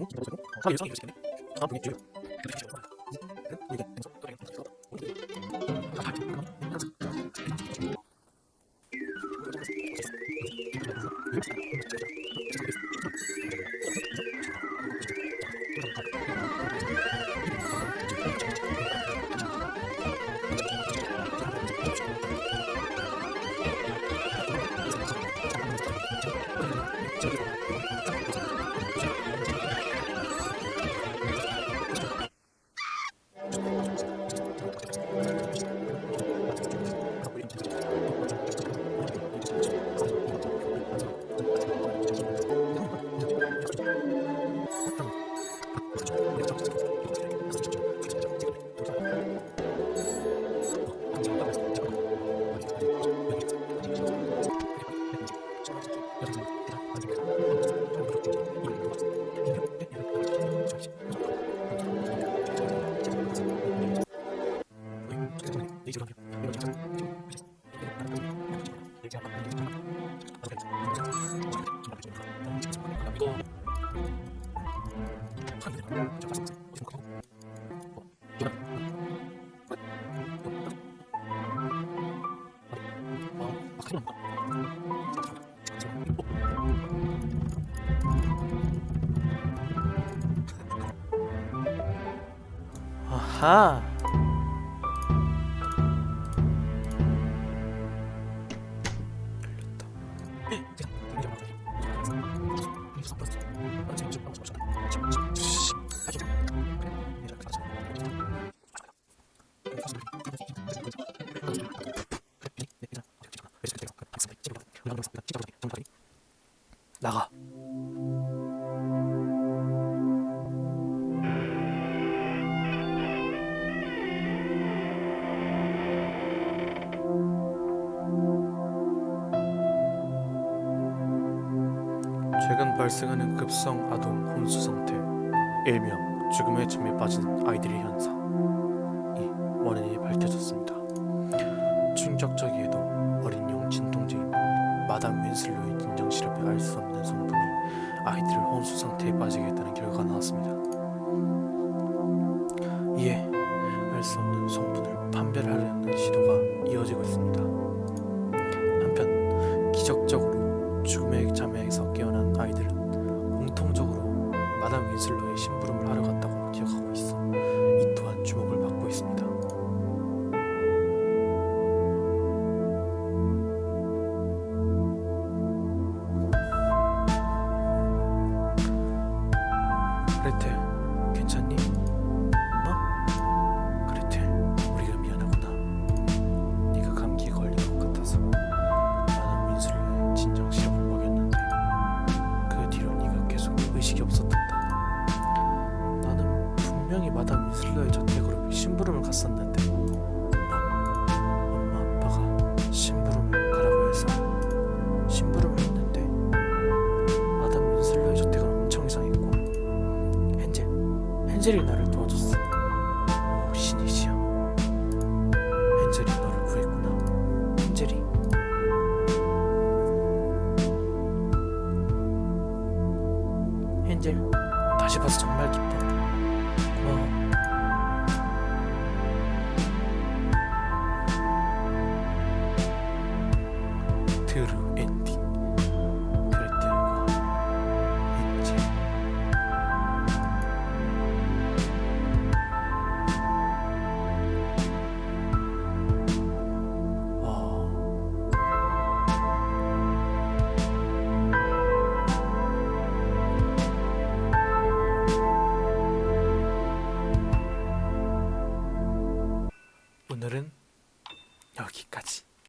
저기 아 하 나가 최근 발생하는 급성 아동 혼수 상태. 일명 죽음의 춤에 빠지는 아이들의 현상. 이 원인이 밝혀졌습니다. 충격적이게도 어린 용 진통제인 마담 윈슬로의 진정 시럽에 알 수 없는 성분이 아이들을 혼수 상태에 빠지게 했다는 결과가 나왔습니다. 이에 알 수 없는 성분을 판별하려는 시도가 이어지고 있습니다. 한편 기적적으로 수정이 마담 이슬러의 저택으로 심부름을 갔었는데 엄마, 엄마 아빠가 심부름을 가라고 해서 심부름을 했는데 마담 이슬러의 저택은 엄청 이상했고 헨젤, 헨젤이 나를 도와줬어. 오 신이시여 헨젤이 너를 구했구나. 헨젤이. 헨젤 다시 봐서 정말 기뻐.